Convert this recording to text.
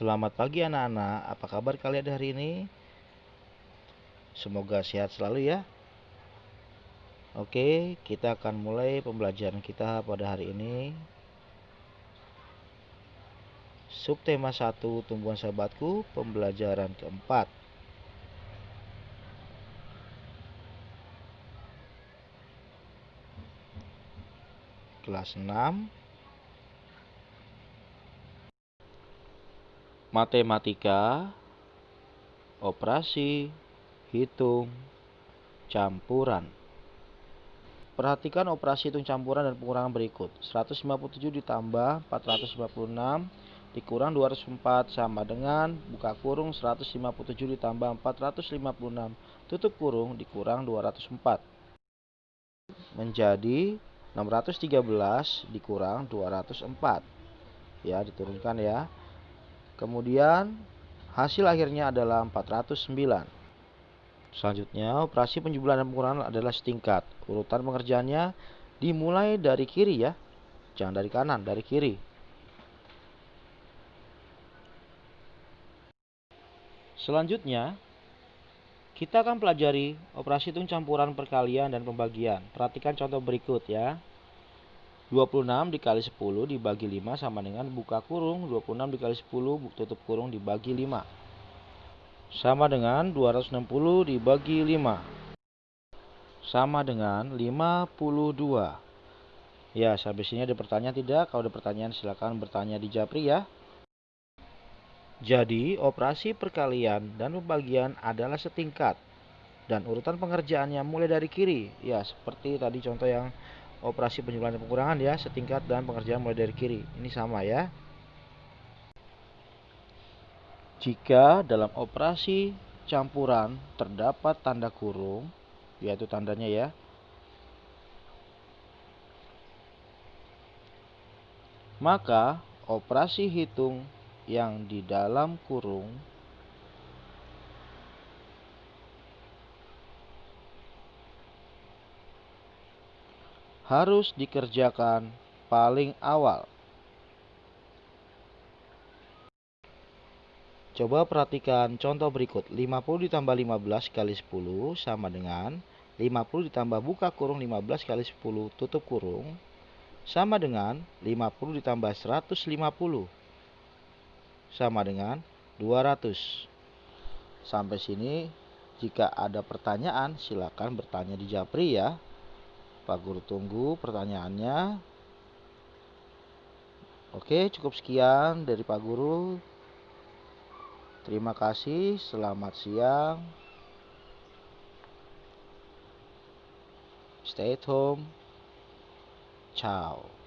Selamat pagi anak-anak, apa kabar kalian hari ini? Semoga sehat selalu ya. Oke, kita akan mulai pembelajaran kita pada hari ini. Subtema 1 tumbuhan sahabatku, pembelajaran keempat. Kelas 6 matematika, operasi, hitung, campuran. Perhatikan operasi hitung campuran dan pengurangan berikut. 157 ditambah 456 dikurang 204 sama dengan buka kurung 157 ditambah 456 tutup kurung dikurang 204 menjadi 613 dikurang 204 ya diturunkan ya Kemudian hasil akhirnya adalah 409. Selanjutnya, operasi penjumlahan dan pengurangan adalah setingkat. Urutan pengerjaannya dimulai dari kiri ya. Jangan dari kanan, dari kiri. Selanjutnya, kita akan pelajari operasi hitung campuran perkalian dan pembagian. Perhatikan contoh berikut ya. 26 dikali 10 dibagi 5 sama dengan buka kurung 26 dikali 10 tutup kurung dibagi 5 sama dengan 260 dibagi 5 sama dengan 52 ya sampai sini ada pertanyaan tidak? Kalau ada pertanyaan silahkan bertanya di Japri ya. Jadi operasi perkalian dan pembagian adalah setingkat dan urutan pengerjaannya mulai dari kiri. Ya seperti tadi contoh yang operasi penjumlahan dan pengurangan ya setingkat dan pengerjaan mulai dari kiri. Ini sama ya. Jika dalam operasi campuran terdapat tanda kurung yaitu tandanya ya. Maka operasi hitung yang di dalam kurung harus dikerjakan paling awal. Coba perhatikan contoh berikut. 50 ditambah 15 kali 10 sama dengan 50 ditambah buka kurung 15 kali 10 tutup kurung sama dengan 50 ditambah 150 sama dengan 200. Sampai sini jika ada pertanyaan silakan bertanya di Japri ya. Pak Guru tunggu pertanyaannya. Oke, cukup sekian dari Pak Guru. Terima kasih, selamat siang. Stay at home. Ciao.